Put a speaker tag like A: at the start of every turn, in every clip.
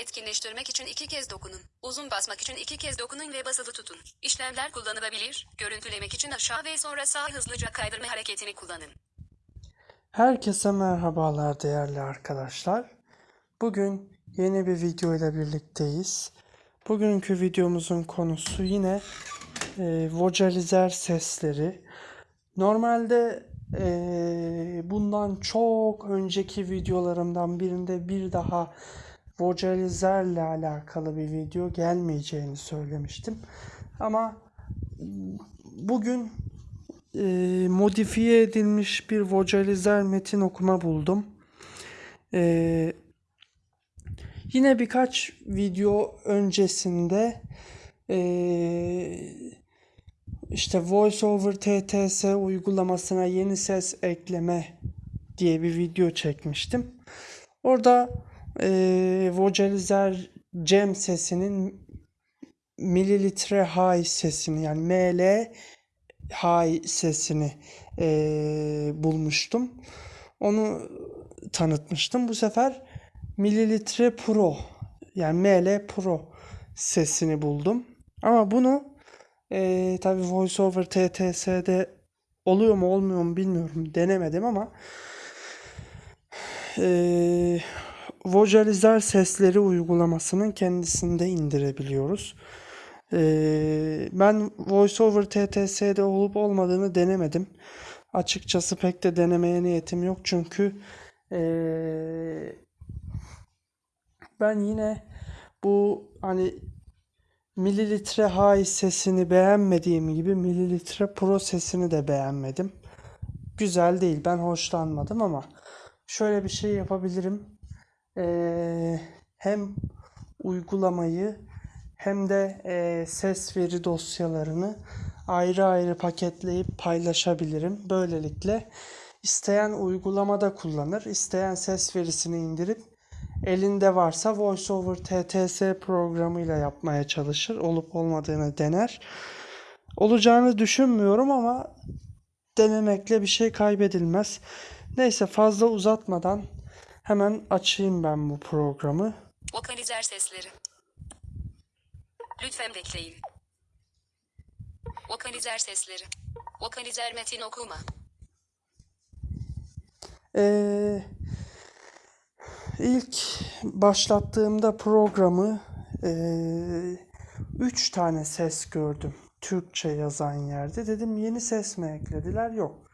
A: Etkinleştirmek için iki kez dokunun. Uzun basmak için iki kez dokunun ve basılı tutun. İşlemler kullanılabilir. Görüntülemek için aşağı ve sonra sağ hızlıca kaydırma hareketini kullanın.
B: Herkese merhabalar değerli arkadaşlar. Bugün yeni bir video ile birlikteyiz. Bugünkü videomuzun konusu yine e, vocalizer sesleri. Normalde e, bundan çok önceki videolarımdan birinde bir daha vocalizerle alakalı bir video gelmeyeceğini söylemiştim. Ama bugün e, modifiye edilmiş bir vocalizer metin okuma buldum. E, yine birkaç video öncesinde e, işte VoiceOver TTS uygulamasına yeni ses ekleme diye bir video çekmiştim. Orada e, vocalizer Cem sesinin mililitre high sesini yani ML high sesini eee, bulmuştum. Onu tanıtmıştım. Bu sefer mililitre pro yani ML pro sesini buldum. Ama bunu eee tabi VoiceOver TTS'de oluyor mu olmuyor mu bilmiyorum. Denemedim ama eee vocalizer sesleri uygulamasının kendisinde indirebiliyoruz. Ee, ben VoiceOver TTS'de olup olmadığını denemedim. Açıkçası pek de denemeye niyetim yok çünkü ee, ben yine bu hani mililitre high sesini beğenmediğim gibi mililitre pro sesini de beğenmedim. Güzel değil. Ben hoşlanmadım ama şöyle bir şey yapabilirim. Ee, hem uygulamayı hem de e, ses veri dosyalarını ayrı ayrı paketleyip paylaşabilirim. Böylelikle isteyen uygulamada kullanır, isteyen ses verisini indirip elinde varsa VoiceOver TTS programıyla yapmaya çalışır. Olup olmadığını dener. Olacağını düşünmüyorum ama denemekle bir şey kaybedilmez. Neyse fazla uzatmadan hemen açayım ben bu programı.
A: Vokalizer sesleri. Lütfen bekleyin. Vokalizer sesleri. Vokalizer metin okuma.
B: Ee, ilk başlattığımda programı ee, üç tane ses gördüm. Türkçe yazan yerde. Dedim yeni ses mi eklediler? Yok.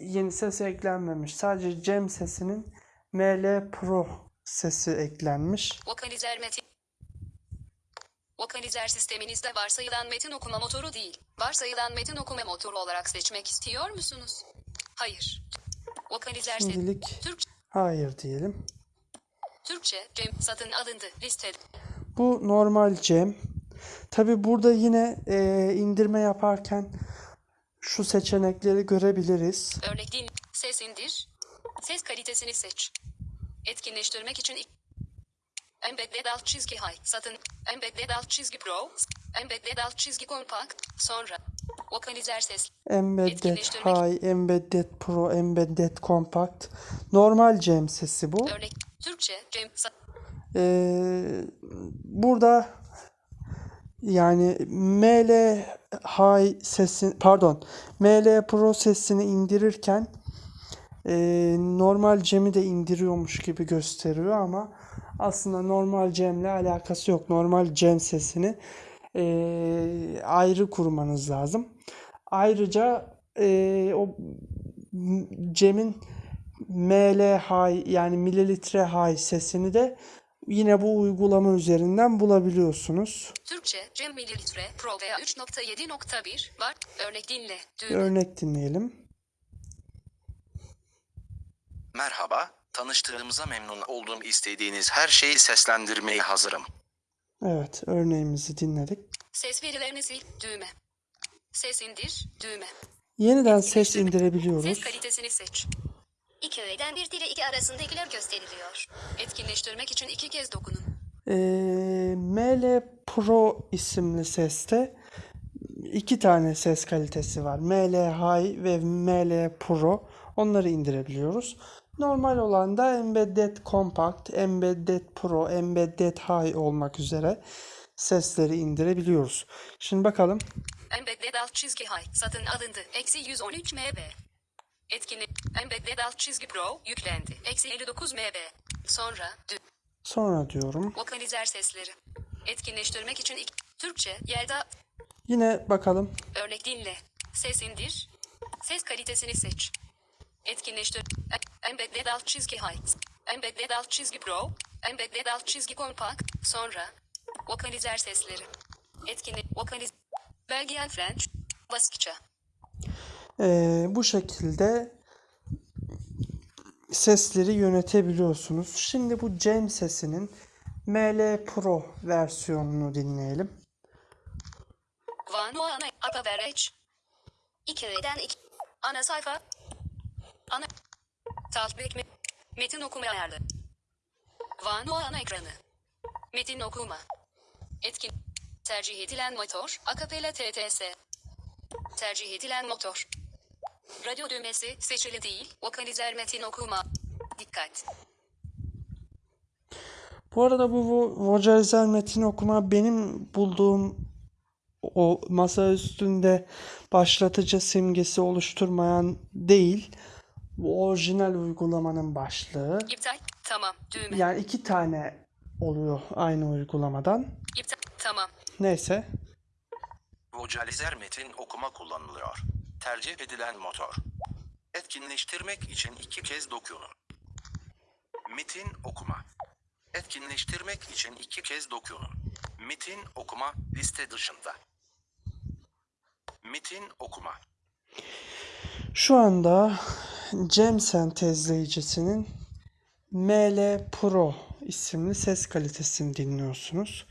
B: Yeni ses eklenmemiş. Sadece Cem sesinin ML Pro sesi eklenmiş.
A: Vokalizer metin. Vokalizer sisteminizde varsayılan metin okuma motoru değil, varsayılan metin okuma motoru olarak seçmek istiyor musunuz? Hayır. Vokalizer.
B: Şimdilik
A: Türkçe,
B: hayır diyelim.
A: Türkçe, Cem satın alındı, liste.
B: Bu normal Cem. Tabi burada yine ee, indirme yaparken şu seçenekleri görebiliriz.
A: Örnek din, ses indir. Ses kalitesini seç. Etkinleştirmek için Embedded alt çizgi high satın. Embedded alt çizgi pro. Embedded alt çizgi kompakt. Sonra. Vokalizer ses.
B: Embedded. High, Embedded Pro, Embedded Compact. Normal Cem sesi bu.
A: Örnek. Türkçe. Cem.
B: Ee, burada yani ML High sesi pardon ML Pro sesini indirirken e, normal Cem'i de indiriyormuş gibi gösteriyor ama aslında normal Cem'le alakası yok. Normal Cem sesini e, ayrı kurmanız lazım. Ayrıca e, o Cem'in ML high yani mililitre high sesini de yine bu uygulama üzerinden bulabiliyorsunuz.
A: Türkçe. Cem mililitre. Pro veya 3.7.1 var. Örnek dinle. Düğme.
B: örnek dinleyelim.
C: Merhaba, tanıştığımıza memnun oldum. İstediğiniz her şeyi seslendirmeye hazırım.
B: Evet, örneğimizi dinledik.
A: Ses verilerini sil. Düğme. Ses indir. Düğme.
B: Yeniden ses
A: Ses
B: indirebiliyoruz.
A: kalitesini seç.
D: İki öğeden bir ile iki arasındakiler gösteriliyor.
A: Etkinleştirmek için iki kez dokunun.
B: Ee, ML Pro isimli seste iki tane ses kalitesi var. ML High ve ML Pro. Onları indirebiliyoruz. Normal olan da Embedded Compact, Embedded Pro, Embedded High olmak üzere sesleri indirebiliyoruz. Şimdi bakalım.
A: Embedded alt çizgi high satın alındı. Eksi 113 MB. Etkinlik. Embedded alt çizgi pro yüklendi. Eksi 59 MB. Sonra.
B: Sonra diyorum.
A: Vokalizer sesleri. Etkinleştirmek için ilk Türkçe Yelda
B: Yine bakalım.
A: örnek dinle. Ses indir. Ses kalitesini seç. Etkinleştir. Embedded alt çizgi high. Embedded alt çizgi pro. Embedded alt çizgi compact. Sonra vokalizer sesleri. Etkinlik vokaliz Belgian French. Baskça.
B: Ee, bu şekilde sesleri yönetebiliyorsunuz. Şimdi bu Cem sesinin ML Pro versiyonunu dinleyelim.
A: Vanu ana Akabereç.
D: 2 öğeden 2.
A: Ana sayfa. Ana. Talbek me- Metin okuma ayarlı. Vanu ana ekranı. Metin okuma. Etkin. Tercih edilen motor. Akapela TTS. Tercih edilen motor. Radyo düğmesi seçili değil. Vokalizer metin okuma. Dikkat.
B: Bu arada bu vo- vocalizer metin okuma benim bulduğum o masa üstünde başlatıcı simgesi oluşturmayan değil. Bu orijinal uygulamanın başlığı.
A: İptal. Tamam. Düğme.
B: Yani iki tane oluyor aynı uygulamadan.
A: İptal. Tamam.
B: Neyse.
C: Vocalizer metin okuma kullanılıyor. Tercih edilen motor. Etkinleştirmek için iki kez dokunun. Metin okuma. Etkinleştirmek için iki kez dokunun. Metin okuma liste dışında. Metin okuma.
B: Şu anda Cem sentezleyicisinin ML Pro isimli ses kalitesini dinliyorsunuz.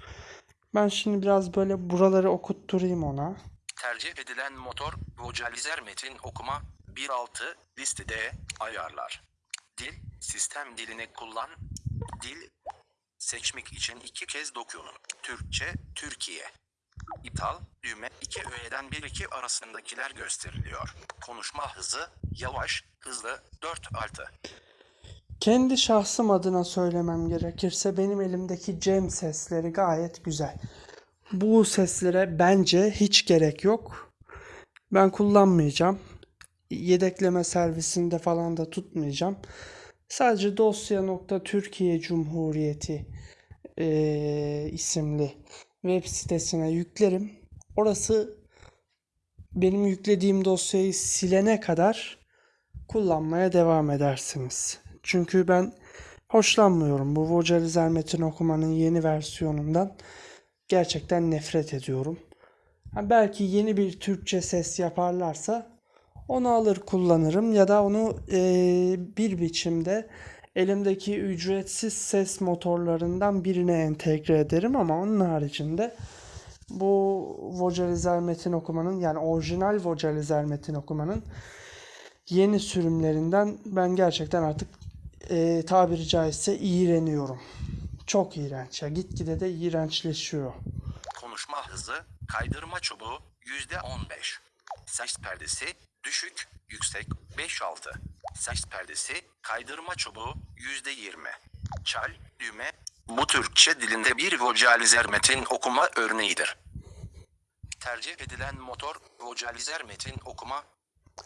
B: Ben şimdi biraz böyle buraları okutturayım ona.
C: Tercih edilen motor vocalizer metin okuma 1.6 listede ayarlar. Dil sistem dilini kullan. Dil seçmek için iki kez dokunun. Türkçe Türkiye. İptal düğme 2 öğeden 1 2 arasındakiler gösteriliyor. Konuşma hızı yavaş, hızlı 4 6.
B: Kendi şahsım adına söylemem gerekirse benim elimdeki Cem sesleri gayet güzel. Bu seslere bence hiç gerek yok. Ben kullanmayacağım. Yedekleme servisinde falan da tutmayacağım. Sadece dosya.türkiye Cumhuriyeti eee, isimli web sitesine yüklerim. Orası benim yüklediğim dosyayı silene kadar kullanmaya devam edersiniz. Çünkü ben hoşlanmıyorum bu vocalizer metin okumanın yeni versiyonundan. Gerçekten nefret ediyorum. Belki yeni bir Türkçe ses yaparlarsa onu alır kullanırım ya da onu eee, bir biçimde elimdeki ücretsiz ses motorlarından birine entegre ederim ama onun haricinde bu vocalizer metin okumanın yani orijinal vocalizer metin okumanın yeni sürümlerinden ben gerçekten artık eee tabiri caizse iğreniyorum. Çok iğrenç ya. Gitgide de iğrençleşiyor.
C: Konuşma hızı, kaydırma çubuğu %15. Ses perdesi, düşük, yüksek 5-6. Ses perdesi, kaydırma çubuğu %20. Çal, düğme. Bu Türkçe dilinde bir vocalizer metin okuma örneğidir. Tercih edilen motor, vocalizer metin okuma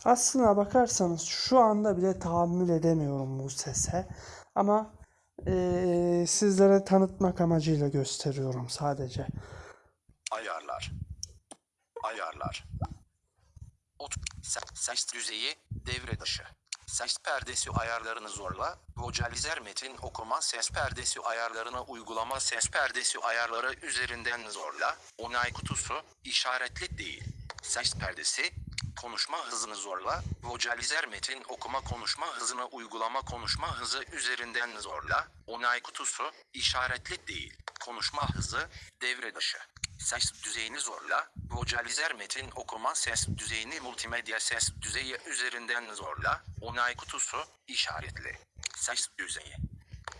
B: Aslına bakarsanız şu anda bile tahammül edemiyorum bu sese. Ama eee, sizlere tanıtmak amacıyla gösteriyorum sadece.
C: Ayarlar. Ayarlar. Ot ses düzeyi devre dışı. Ses perdesi ayarlarını zorla. Vocalizer metin okuma ses perdesi ayarlarına uygulama ses perdesi ayarları üzerinden zorla. Onay kutusu işaretli değil. Ses perdesi konuşma hızını zorla. Vocalizer metin okuma konuşma hızına uygulama konuşma hızı üzerinden zorla. Onay kutusu işaretli değil. Konuşma hızı devre dışı. Ses düzeyini zorla. Vocalizer metin okuma ses düzeyini multimedya ses düzeyi üzerinden zorla. Onay kutusu işaretli. Ses düzeyi.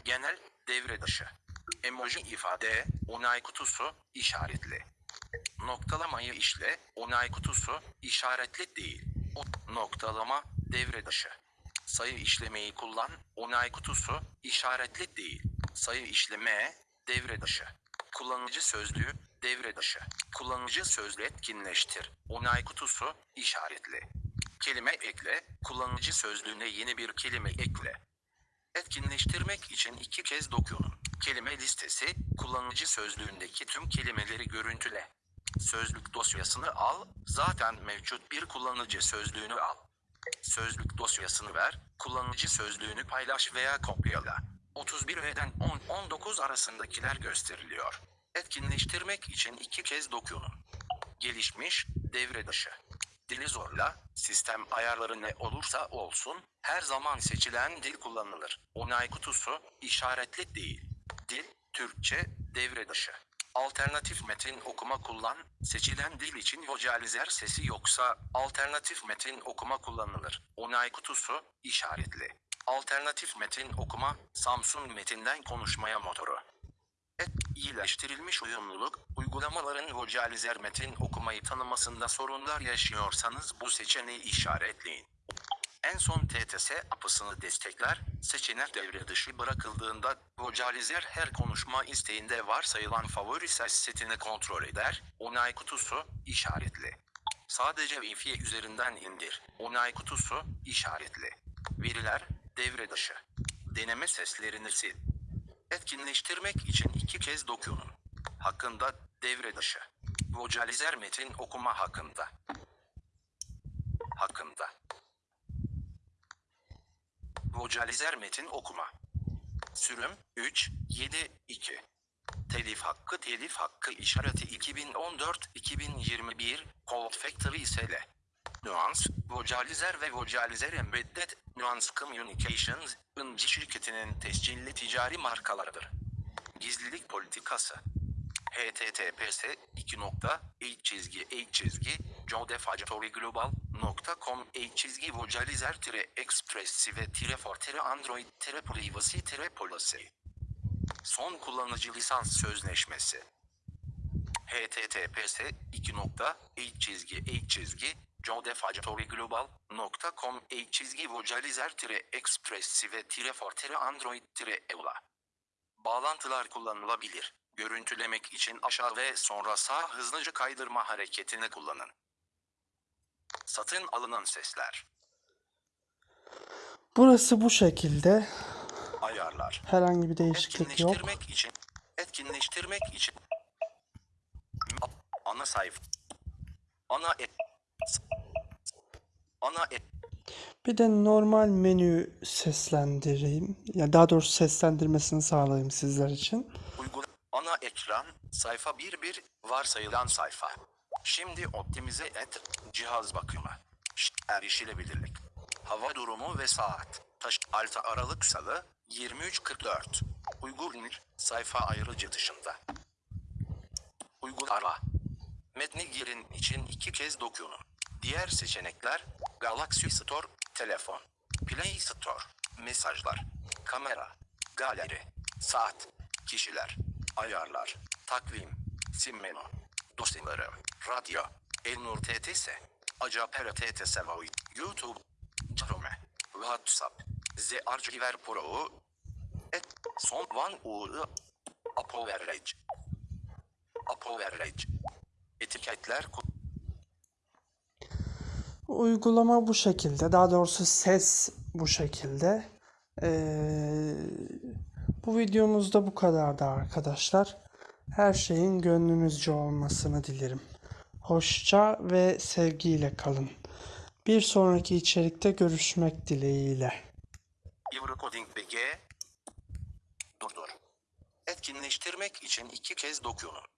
C: Genel devre dışı. Emoji ifade onay kutusu işaretli. Noktalamayı işle onay kutusu işaretli değil. O noktalama devre dışı. Sayı işlemeyi kullan. Onay kutusu işaretli değil. Sayı işleme devre dışı. Kullanıcı sözlüğü devre dışı. Kullanıcı sözlüğü etkinleştir. Onay kutusu işaretli. Kelime ekle. Kullanıcı sözlüğüne yeni bir kelime ekle. Etkinleştirmek için iki kez dokunun. Kelime listesi, kullanıcı sözlüğündeki tüm kelimeleri görüntüle. Sözlük dosyasını al, zaten mevcut bir kullanıcı sözlüğünü al. Sözlük dosyasını ver, kullanıcı sözlüğünü paylaş veya kopyala. 31'den 10-19 arasındakiler gösteriliyor. Etkinleştirmek için iki kez dokunun. Gelişmiş, devre dışı. Dili zorla, sistem ayarları ne olursa olsun, her zaman seçilen dil kullanılır. Onay kutusu, işaretli değil. Dil, Türkçe, devre dışı. Alternatif metin okuma kullan, seçilen dil için vocalizer sesi yoksa, alternatif metin okuma kullanılır. Onay kutusu, işaretli. Alternatif metin okuma, Samsung metinden konuşmaya motoru. İyileştirilmiş uyumluluk, uygulamaların vocalizer metin okumayı tanımasında sorunlar yaşıyorsanız bu seçeneği işaretleyin. En son TTS apısını destekler, seçenek devre dışı bırakıldığında vocalizer her konuşma isteğinde varsayılan favori ses setini kontrol eder, onay kutusu işaretli. Sadece Wi-Fi üzerinden indir, onay kutusu işaretli. Veriler devre dışı. Deneme seslerini sil. Etkinleştirmek için iki kez dokunun. Hakkında devre dışı. Vocalizer metin okuma hakkında. Hakkında. Vocalizer metin okuma. Sürüm 3 7 2. Telif hakkı telif hakkı işareti 2014-2021 Cold Factory SL. Nuance, Vocalizer ve Vocalizer Embedded Nuance Communications, Inci şirketinin tescilli ticari markalarıdır. Gizlilik politikası. https 2 nokta çizgi çizgi jodefactoryglobal.com çizgi vocalizer tire expressive tire for tire android tire privacy tire policy. Son kullanıcı lisans sözleşmesi https 2 nokta h çizgi çizgi jodefactoryglobal.com h çizgi vocalizer tire expressive tire for tire android tire eula Bağlantılar kullanılabilir. Görüntülemek için aşağı ve sonra sağ hızlıca kaydırma hareketini kullanın. Satın alınan sesler.
B: Burası bu şekilde.
C: Ayarlar.
B: Herhangi bir değişiklik yok.
C: İçin. Etkinleştirmek için. Ana sayfa. Ana et. Ana.
B: Bir de normal menü seslendireyim. Ya daha doğrusu seslendirmesini sağlayayım sizler için.
C: Uygula ana ekran sayfa 11 varsayılan sayfa. Şimdi optimize et cihaz bakımı. Erişilebilirlik. Hava durumu ve saat. Taş Alta Aralık Salı 23.44. Uygulanır sayfa ayrıcı dışında. Uygulama. Metni girin için iki kez dokunun. Diğer seçenekler Galaxy Store, telefon, Play Store, mesajlar, kamera, galeri, saat, kişiler, ayarlar, takvim, sim menü, dosyaları, radyo, Elnur TTS, Acapera TTS Voice, YouTube, Chrome, WhatsApp, Z Archiver Pro, et, son one uğru, Apoverage, Apoverage, etiketler ku-
B: Uygulama bu şekilde. Daha doğrusu ses bu şekilde. Ee, bu videomuzda bu kadardı arkadaşlar. Her şeyin gönlünüzce olmasını dilerim. Hoşça ve sevgiyle kalın. Bir sonraki içerikte görüşmek dileğiyle.
C: Eurocoding BG Durdur. Etkinleştirmek için iki kez dokunun.